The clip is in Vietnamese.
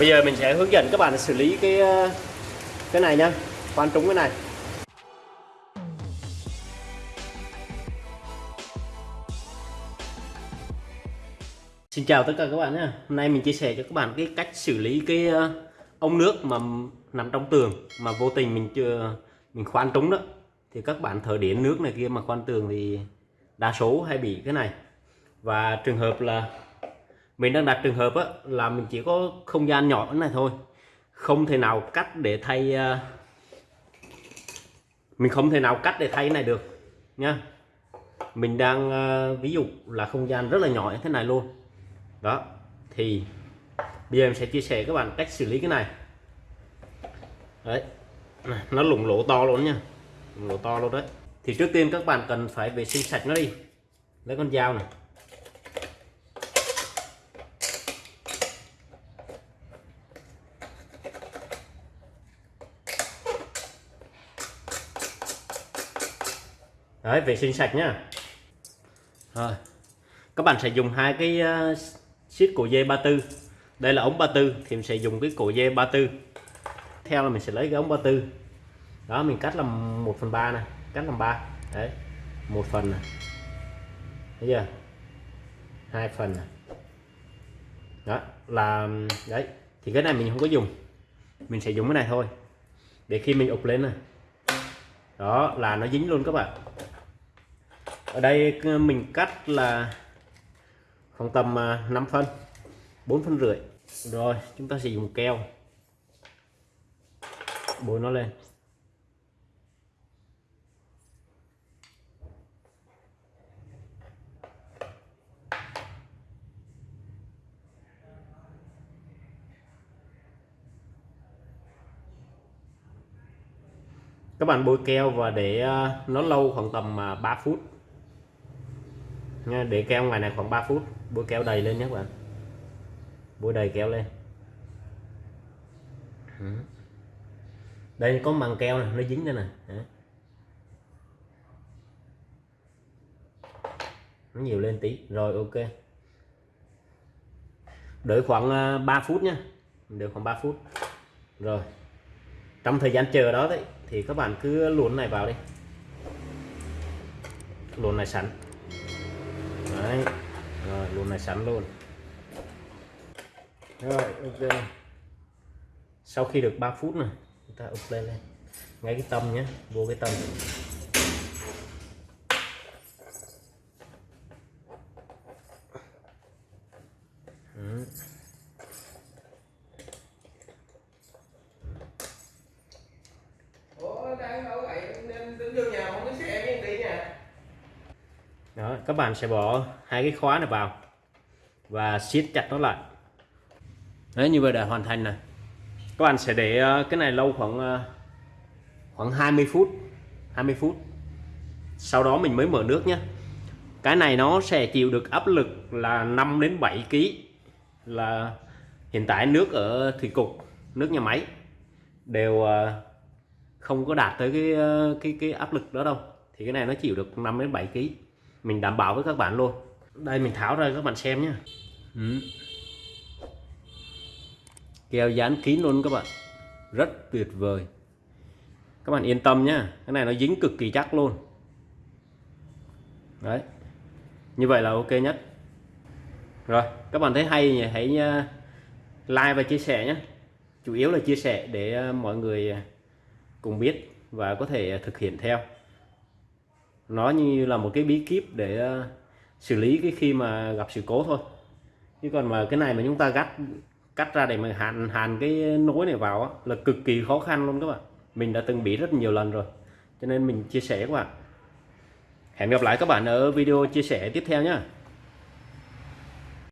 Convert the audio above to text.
bây giờ mình sẽ hướng dẫn các bạn xử lý cái ờ, cái này nhá. Khoan trúng cái này. Xin chào tất cả các bạn nhé Hôm nay mình chia sẻ cho các bạn cái cách xử lý cái ờ, ống nước mà nằm trong tường mà vô tình mình chưa, mình khoan trúng đó. Thì các bạn thở điện nước này kia mà khoan tường thì đa số hay bị cái này. Và trường hợp là mình đang đặt trường hợp á, là mình chỉ có không gian nhỏ này thôi. Không thể nào cắt để thay à, mình không thể nào cắt để thay cái này được nha mình đang à, ví dụ là không gian rất là nhỏ như thế này luôn. Đó thì bây giờ em sẽ chia sẻ các bạn cách xử lý cái này. Đấy nó lủng lỗ to luôn nha lủng lỗ to luôn đấy. Thì trước tiên các bạn cần phải vệ sinh sạch nó đi. Lấy con dao này. Đấy vệ sinh sạch nhá. Rồi. Các bạn sẽ dùng hai cái ờ, uh, xít cổ dây 34 đây là ống 34 thì mình sẽ dùng cái cổ dây 34 theo là mình sẽ lấy cái ống 34 đó mình cắt làm 1 phần 3 này cắt làm 3 đấy một phần này. Thấy chưa? Hai phần này. Đó là đấy thì cái này mình không có dùng. Mình sẽ dùng cái này thôi. Để khi mình ụp lên này. Đó là nó dính luôn các bạn ở đây ờ, mình cắt là khoảng tầm ờ, 5 phân 4 phân rưỡi. Rồi, chúng ta sẽ dùng keo. Bôi nó lên. Các bạn bôi keo và để ờ, nó lâu khoảng tầm 3 phút nha, để keo ngoài này khoảng 3 phút. Bôi keo đầy lên nhé các bạn. Bôi đầy keo lên. Đây, có màng keo này nó dính đây nè. Nó nhiều lên tí. Rồi, ok. Đợi khoảng à, 3 phút nhé. Đợi khoảng 3 phút. Rồi. Trong thời gian chờ đó đấy, thì các bạn cứ luồn này vào đi. Luồn này sẵn đấy. Rồi, luôn này sẵn luôn. Rồi, ok. Sau khi được 3 phút này, chúng ta úp lên đây. Ngay cái tâm nhé, vô cái tâm ừ đó, các bạn sẽ bỏ hai cái khóa này vào và siết chặt nó lại. Đấy, như vậy đã hoàn thành này các bạn sẽ để ờ, cái này lâu khoảng ờ, khoảng 20 phút 20 phút. Sau đó mình mới mở nước nhé. Cái này nó sẽ chịu được áp lực là 5 đến 7 kg là hiện tại nước ở thủy cục, nước nhà máy đều ờ, không có đạt tới cái cái cái áp lực đó đâu. Thì cái này nó chịu được 5 đến 7 kg mình đảm bảo với các bạn luôn. Đây mình tháo ra các bạn xem nhé ừ. keo dán kín luôn các bạn. Rất tuyệt vời. Các bạn yên tâm nhé cái này nó dính cực kỳ chắc luôn. Đấy. Như vậy là ok nhất. Rồi các bạn thấy hay nhỉ? Hãy uh, like và chia sẻ nhé chủ yếu là chia sẻ để uh, mọi người cùng biết và có thể thực hiện theo nó như là một cái bí kíp để ờ, xử lý cái khi mà gặp sự cố thôi. Chứ còn mà cái này mà chúng ta gắt cắt ra để mà hàn hàn cái nối này vào á, là cực kỳ khó khăn luôn các bạn. Mình đã từng bị rất nhiều lần rồi cho nên mình chia sẻ các bạn. Hẹn gặp lại các bạn ở video chia sẻ tiếp theo nhé